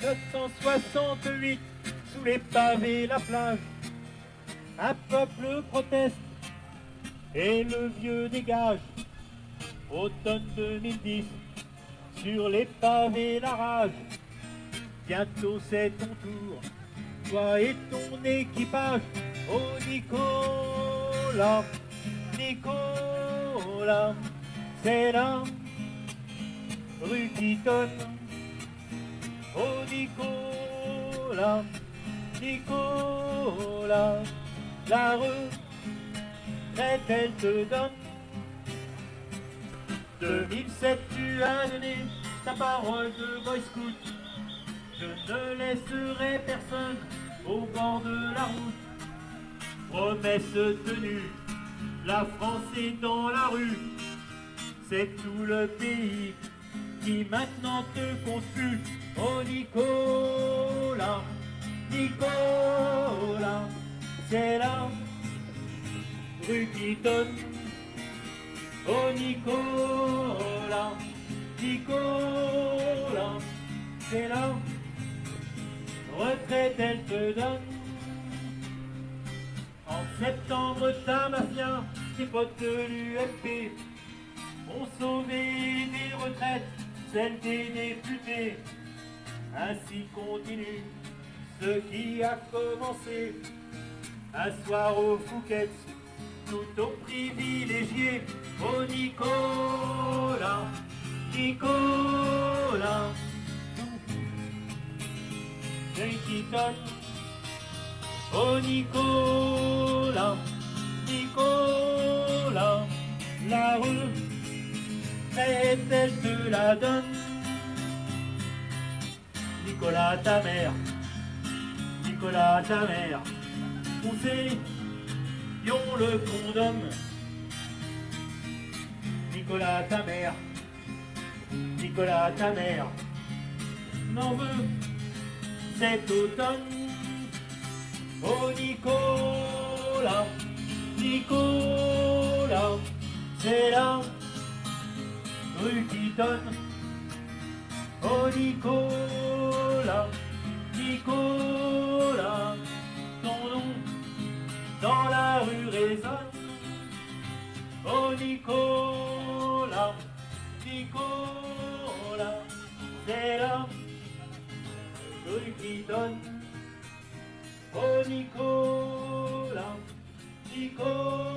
968, sous les pavés, la plage. Un peuple proteste et le vieux dégage. Automne 2010, sur les pavés, la rage. Bientôt c'est ton tour, toi et ton équipage. Oh Nicolas, Nicolas, c'est là, rue qui donne. Oh Nicolas, Nicolas, la rue, elle te donne. 2007, tu as donné ta parole de boy scout. Je ne laisserai personne au bord de la route. Promesse tenue, la France est dans la rue. C'est tout le pays qui maintenant te consulte. Nicolas, c'est la rue qui donne. Oh Nicolas, Nicolas, c'est la retraite elle te donne. En septembre, ta mafia, tes potes de l'UFP ont sauvé des retraites, celles des députés. Ainsi continue ce qui a commencé. Un soir au Fouquet, tout aux privilégiés. Oh Nicolas, Nicolas, qui donne. Oh Nicolas, Nicolas, la rue, elle te la donne? Nicolas, ta mère, Nicolas, ta mère, poussez, yon le condom? Nicolas, ta mère, Nicolas, ta mère, n'en veut cet automne? Oh Nicolas, Nicolas, c'est la rue qui donne. Oh Nicolas, Nicolas, dans la rue résonne. Oh Nicolas, Nicolas, c'est la rue qui donne. Oh Nicolas, Nicolas,